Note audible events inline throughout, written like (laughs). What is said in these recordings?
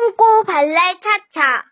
똥꼬 발랄 차차.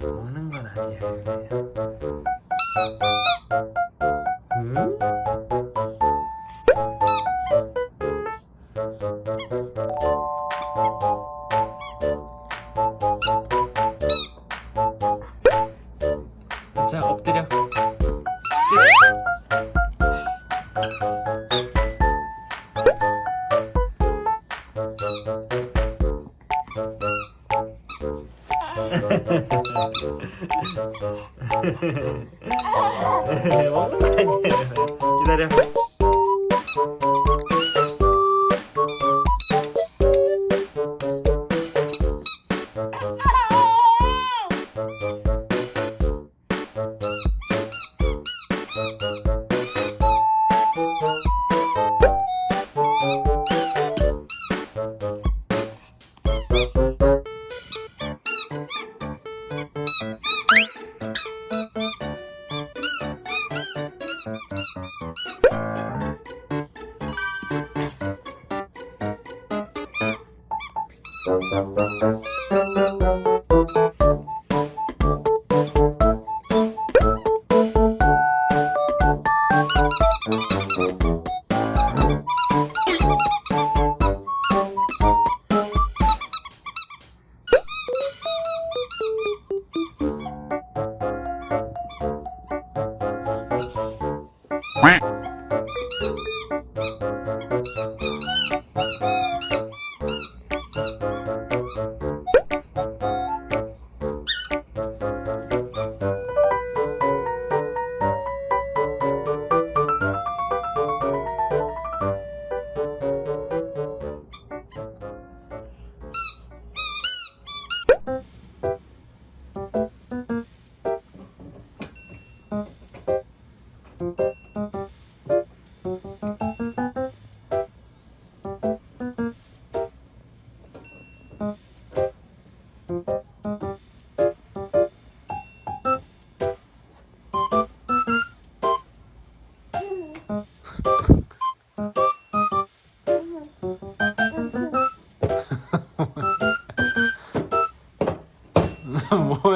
먹는 건 아니야. 음? 기다려 Dun dun thank mm -hmm. you (laughs) 뭐야?